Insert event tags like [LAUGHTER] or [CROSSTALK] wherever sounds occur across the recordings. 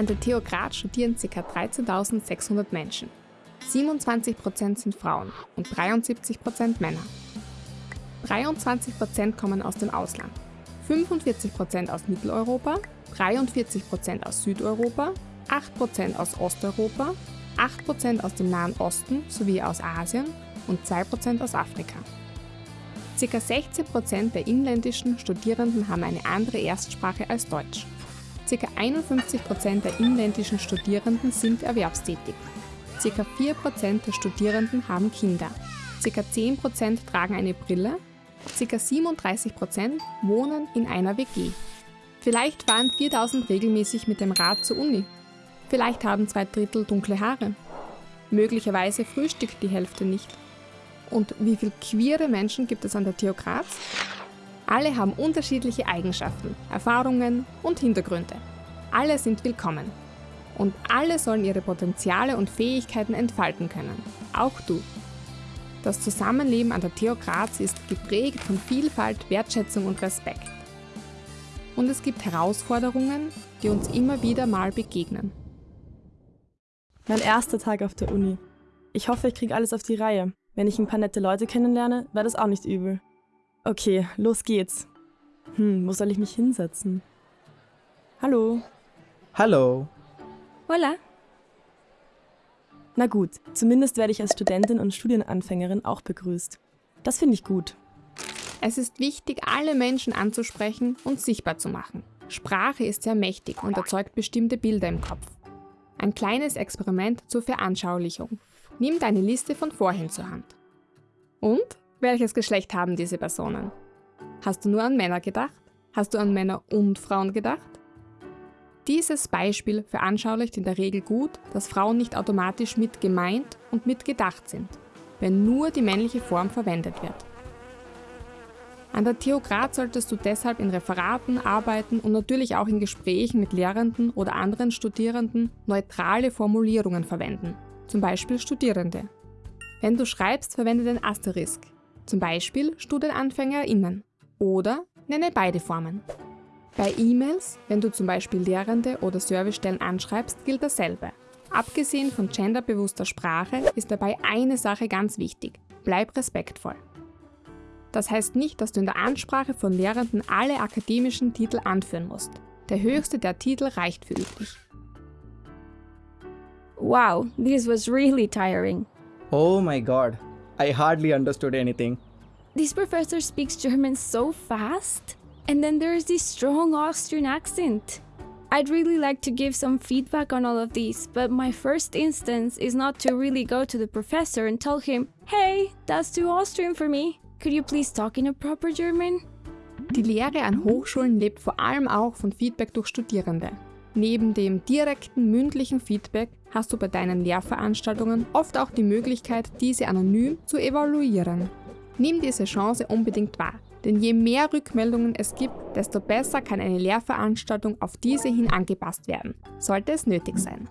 An der TU Graz studieren ca. 13.600 Menschen. 27% sind Frauen und 73% Männer. 23% kommen aus dem Ausland, 45% aus Mitteleuropa, 43% aus Südeuropa, 8% aus Osteuropa, 8% aus dem Nahen Osten sowie aus Asien und 2% aus Afrika. Circa 16% der inländischen Studierenden haben eine andere Erstsprache als Deutsch. Circa 51% der inländischen Studierenden sind erwerbstätig. Circa 4% der Studierenden haben Kinder. Circa 10% tragen eine Brille. Circa 37% wohnen in einer WG. Vielleicht fahren 4000 regelmäßig mit dem Rad zur Uni. Vielleicht haben zwei Drittel dunkle Haare. Möglicherweise frühstückt die Hälfte nicht. Und wie viele queere Menschen gibt es an der TU Graz? Alle haben unterschiedliche Eigenschaften, Erfahrungen und Hintergründe. Alle sind willkommen. Und alle sollen ihre Potenziale und Fähigkeiten entfalten können. Auch du. Das Zusammenleben an der TU Graz ist geprägt von Vielfalt, Wertschätzung und Respekt. Und es gibt Herausforderungen, die uns immer wieder mal begegnen. Mein erster Tag auf der Uni. Ich hoffe, ich kriege alles auf die Reihe. Wenn ich ein paar nette Leute kennenlerne, wäre das auch nicht übel. Okay, los geht's. Hm, wo soll ich mich hinsetzen? Hallo. Hallo. Hola. Na gut, zumindest werde ich als Studentin und Studienanfängerin auch begrüßt. Das finde ich gut. Es ist wichtig, alle Menschen anzusprechen und sichtbar zu machen. Sprache ist sehr mächtig und erzeugt bestimmte Bilder im Kopf. Ein kleines Experiment zur Veranschaulichung. Nimm deine Liste von vorhin zur Hand. Und? Welches Geschlecht haben diese Personen? Hast du nur an Männer gedacht? Hast du an Männer und Frauen gedacht? Dieses Beispiel veranschaulicht in der Regel gut, dass Frauen nicht automatisch mit gemeint und mit gedacht sind, wenn nur die männliche Form verwendet wird. An der Graz solltest du deshalb in Referaten, Arbeiten und natürlich auch in Gesprächen mit Lehrenden oder anderen Studierenden neutrale Formulierungen verwenden, zum Beispiel Studierende. Wenn du schreibst, verwende den Asterisk, zum Beispiel StudienanfängerInnen. Oder nenne beide Formen. Bei E-Mails, wenn du zum Beispiel Lehrende oder Servicestellen anschreibst, gilt dasselbe. Abgesehen von genderbewusster Sprache ist dabei eine Sache ganz wichtig. Bleib respektvoll. Das heißt nicht, dass du in der Ansprache von Lehrenden alle akademischen Titel anführen musst. Der höchste der Titel reicht für üblich. Wow, this was really tiring. Oh my god. I hardly understood anything. This professor speaks German so fast, and then there's this strong Austrian accent. I'd really like to give some feedback on all of these, but my first instance is not to really go to the professor and tell him, hey, that's too Austrian for me. Could you please talk in a proper German? Die Lehre an Hochschulen lebt vor allem auch von Feedback durch Studierende. Neben dem direkten mündlichen Feedback hast du bei deinen Lehrveranstaltungen oft auch die Möglichkeit, diese anonym zu evaluieren. Nimm diese Chance unbedingt wahr, denn je mehr Rückmeldungen es gibt, desto besser kann eine Lehrveranstaltung auf diese hin angepasst werden, sollte es nötig sein.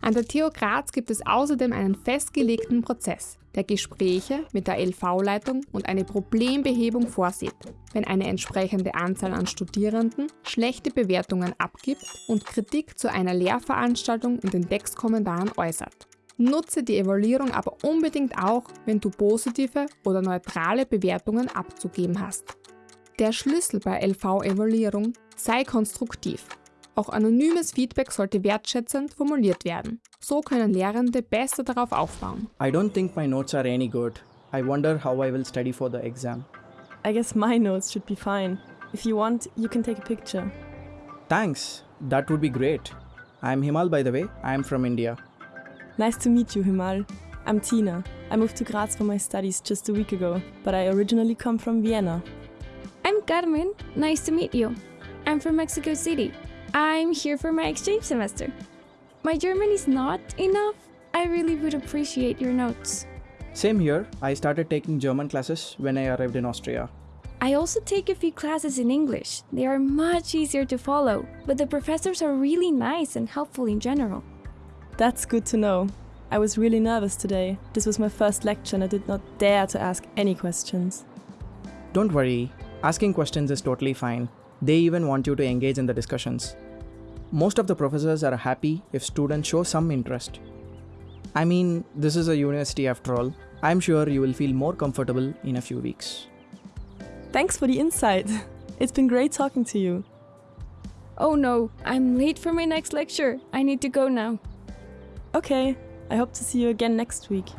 An der TU Graz gibt es außerdem einen festgelegten Prozess, der Gespräche mit der LV-Leitung und eine Problembehebung vorsieht, wenn eine entsprechende Anzahl an Studierenden schlechte Bewertungen abgibt und Kritik zu einer Lehrveranstaltung in den Textkommentaren äußert. Nutze die Evaluierung aber unbedingt auch, wenn du positive oder neutrale Bewertungen abzugeben hast. Der Schlüssel bei LV-Evaluierung sei konstruktiv auch anonymes Feedback sollte wertschätzend formuliert werden. So können Lehrende besser darauf aufbauen. I don't think my notes are any good. I wonder how I will study for the exam. I guess my notes should be fine. If you want, you can take a picture. Thanks. That would be great. I'm Himal by the way. I'm from India. Nice to meet you, Himal. I'm Tina. I moved to Graz for my studies just a week ago, but I originally come from Vienna. I'm Carmen. Nice to meet you. I'm from Mexico City. I'm here for my exchange semester. My German is not enough. I really would appreciate your notes. Same here. I started taking German classes when I arrived in Austria. I also take a few classes in English. They are much easier to follow, but the professors are really nice and helpful in general. That's good to know. I was really nervous today. This was my first lecture and I did not dare to ask any questions. Don't worry. Asking questions is totally fine. They even want you to engage in the discussions. most of the professors are happy if students show some interest. I mean, this is a university after all. I'm sure you will feel more comfortable in a few weeks. Thanks for the insight. [LAUGHS] It's been great talking to you. Oh no, I'm late for my next lecture. I need to go now. Okay, I hope to see you again next week.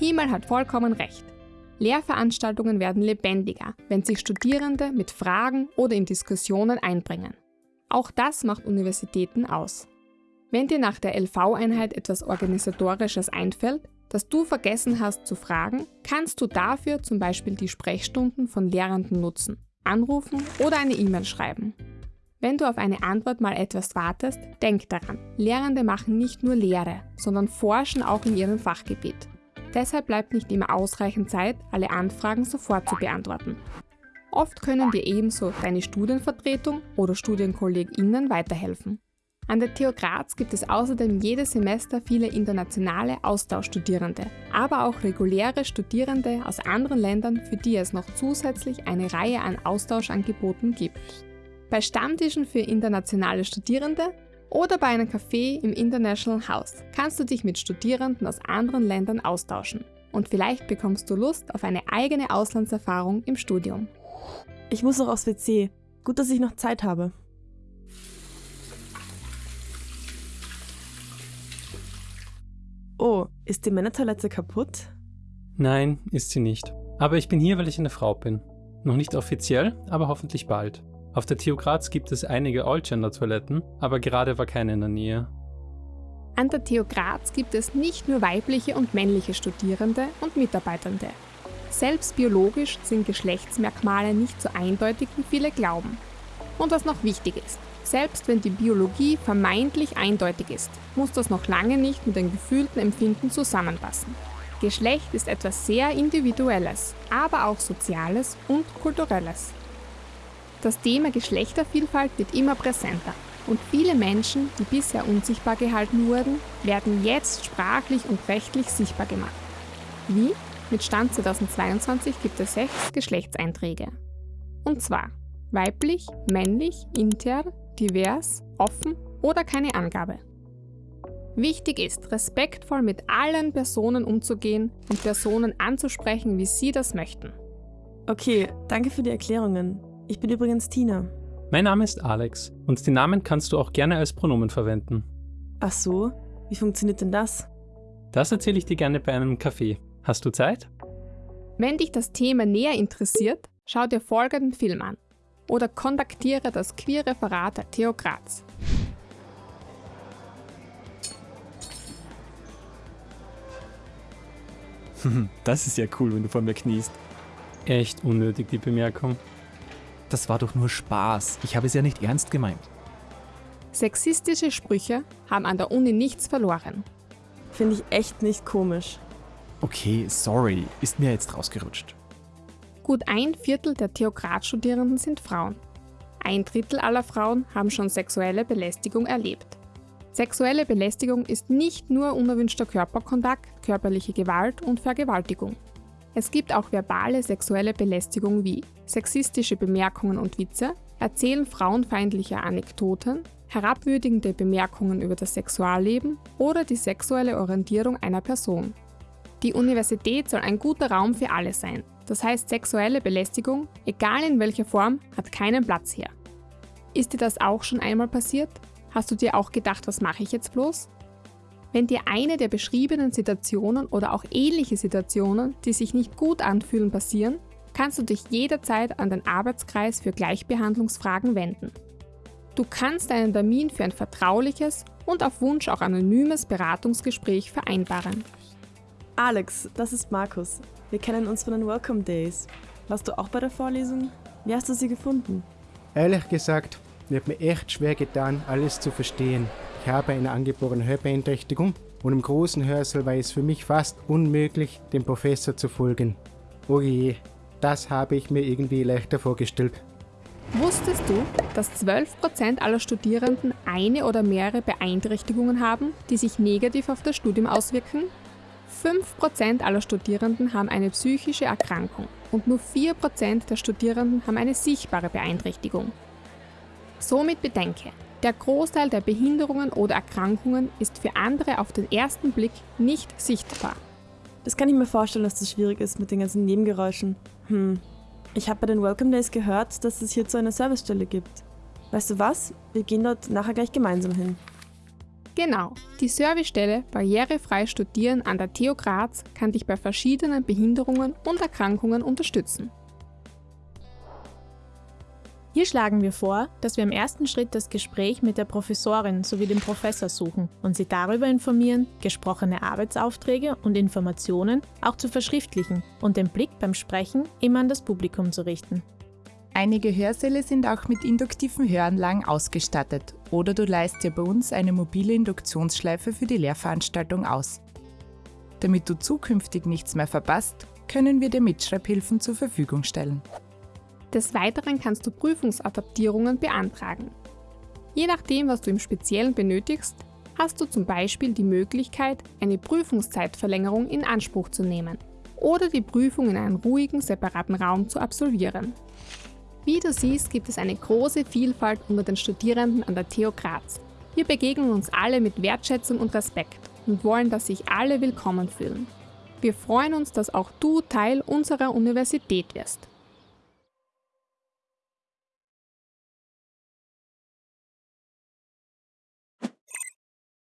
Himal hat vollkommen recht. Lehrveranstaltungen werden lebendiger, wenn sich Studierende mit Fragen oder in Diskussionen einbringen. Auch das macht Universitäten aus. Wenn dir nach der LV-Einheit etwas Organisatorisches einfällt, das du vergessen hast zu fragen, kannst du dafür zum Beispiel die Sprechstunden von Lehrenden nutzen, anrufen oder eine E-Mail schreiben. Wenn du auf eine Antwort mal etwas wartest, denk daran, Lehrende machen nicht nur Lehre, sondern forschen auch in ihrem Fachgebiet. Deshalb bleibt nicht immer ausreichend Zeit, alle Anfragen sofort zu beantworten. Oft können dir ebenso deine Studienvertretung oder StudienkollegInnen weiterhelfen. An der TU Graz gibt es außerdem jedes Semester viele internationale Austauschstudierende, aber auch reguläre Studierende aus anderen Ländern, für die es noch zusätzlich eine Reihe an Austauschangeboten gibt. Bei Stammtischen für internationale Studierende oder bei einem Café im International House kannst du dich mit Studierenden aus anderen Ländern austauschen. Und vielleicht bekommst du Lust auf eine eigene Auslandserfahrung im Studium. Ich muss noch aufs WC. Gut, dass ich noch Zeit habe. Oh, ist die Männertoilette kaputt? Nein, ist sie nicht. Aber ich bin hier, weil ich eine Frau bin. Noch nicht offiziell, aber hoffentlich bald. Auf der TU Graz gibt es einige All-Gender-Toiletten, aber gerade war keine in der Nähe. An der TU Graz gibt es nicht nur weibliche und männliche Studierende und Mitarbeitende. Selbst biologisch sind Geschlechtsmerkmale nicht so eindeutig, wie viele glauben. Und was noch wichtig ist, selbst wenn die Biologie vermeintlich eindeutig ist, muss das noch lange nicht mit den gefühlten Empfinden zusammenpassen. Geschlecht ist etwas sehr Individuelles, aber auch Soziales und Kulturelles. Das Thema Geschlechtervielfalt wird immer präsenter und viele Menschen, die bisher unsichtbar gehalten wurden, werden jetzt sprachlich und rechtlich sichtbar gemacht. Wie? Mit Stand 2022 gibt es sechs Geschlechtseinträge. Und zwar weiblich, männlich, inter, divers, offen oder keine Angabe. Wichtig ist, respektvoll mit allen Personen umzugehen und Personen anzusprechen, wie sie das möchten. Okay, danke für die Erklärungen. Ich bin übrigens Tina. Mein Name ist Alex und den Namen kannst du auch gerne als Pronomen verwenden. Ach so, wie funktioniert denn das? Das erzähle ich dir gerne bei einem Kaffee. Hast du Zeit? Wenn dich das Thema näher interessiert, schau dir folgenden Film an oder kontaktiere das Queer-Referat der TU Graz. [LAUGHS] Das ist ja cool, wenn du vor mir kniest. Echt unnötig, die Bemerkung. Das war doch nur Spaß. Ich habe es ja nicht ernst gemeint. Sexistische Sprüche haben an der Uni nichts verloren. Finde ich echt nicht komisch. Okay, sorry, ist mir jetzt rausgerutscht. Gut ein Viertel der Theokrat-Studierenden sind Frauen. Ein Drittel aller Frauen haben schon sexuelle Belästigung erlebt. Sexuelle Belästigung ist nicht nur unerwünschter Körperkontakt, körperliche Gewalt und Vergewaltigung. Es gibt auch verbale sexuelle Belästigung wie sexistische Bemerkungen und Witze, Erzählen frauenfeindlicher Anekdoten, herabwürdigende Bemerkungen über das Sexualleben oder die sexuelle Orientierung einer Person. Die Universität soll ein guter Raum für alle sein. Das heißt, sexuelle Belästigung, egal in welcher Form, hat keinen Platz hier. Ist dir das auch schon einmal passiert? Hast du dir auch gedacht, was mache ich jetzt bloß? Wenn dir eine der beschriebenen Situationen oder auch ähnliche Situationen, die sich nicht gut anfühlen, passieren, kannst du dich jederzeit an den Arbeitskreis für Gleichbehandlungsfragen wenden. Du kannst einen Termin für ein vertrauliches und auf Wunsch auch anonymes Beratungsgespräch vereinbaren. Alex, das ist Markus. Wir kennen uns von den Welcome Days. Warst du auch bei der Vorlesung? Wie hast du sie gefunden? Ehrlich gesagt, mir hat mir echt schwer getan, alles zu verstehen. Ich habe eine angeborene Hörbeeinträchtigung und im großen Hörsaal war es für mich fast unmöglich, dem Professor zu folgen. Oh je, das habe ich mir irgendwie leichter vorgestellt. Wusstest du, dass 12% aller Studierenden eine oder mehrere Beeinträchtigungen haben, die sich negativ auf das Studium auswirken? 5% aller Studierenden haben eine psychische Erkrankung und nur 4% der Studierenden haben eine sichtbare Beeinträchtigung. Somit bedenke, Der Großteil der Behinderungen oder Erkrankungen ist für andere auf den ersten Blick nicht sichtbar. Das kann ich mir vorstellen, dass das schwierig ist mit den ganzen Nebengeräuschen. Hm. Ich habe bei den Welcome Days gehört, dass es hierzu eine Servicestelle gibt. Weißt du was? Wir gehen dort nachher gleich gemeinsam hin. Genau, die Servicestelle Barrierefrei Studieren an der TU Graz kann dich bei verschiedenen Behinderungen und Erkrankungen unterstützen. Hier schlagen wir vor, dass wir im ersten Schritt das Gespräch mit der Professorin sowie dem Professor suchen und sie darüber informieren, gesprochene Arbeitsaufträge und Informationen auch zu verschriftlichen und den Blick beim Sprechen immer an das Publikum zu richten. Einige Hörsäle sind auch mit induktiven Höranlagen ausgestattet oder du leist dir bei uns eine mobile Induktionsschleife für die Lehrveranstaltung aus. Damit du zukünftig nichts mehr verpasst, können wir dir Mitschreibhilfen zur Verfügung stellen. Des Weiteren kannst du Prüfungsadaptierungen beantragen. Je nachdem, was du im Speziellen benötigst, hast du zum Beispiel die Möglichkeit, eine Prüfungszeitverlängerung in Anspruch zu nehmen oder die Prüfung in einem ruhigen, separaten Raum zu absolvieren. Wie du siehst, gibt es eine große Vielfalt unter den Studierenden an der TU Graz. Wir begegnen uns alle mit Wertschätzung und Respekt und wollen, dass sich alle willkommen fühlen. Wir freuen uns, dass auch du Teil unserer Universität wirst.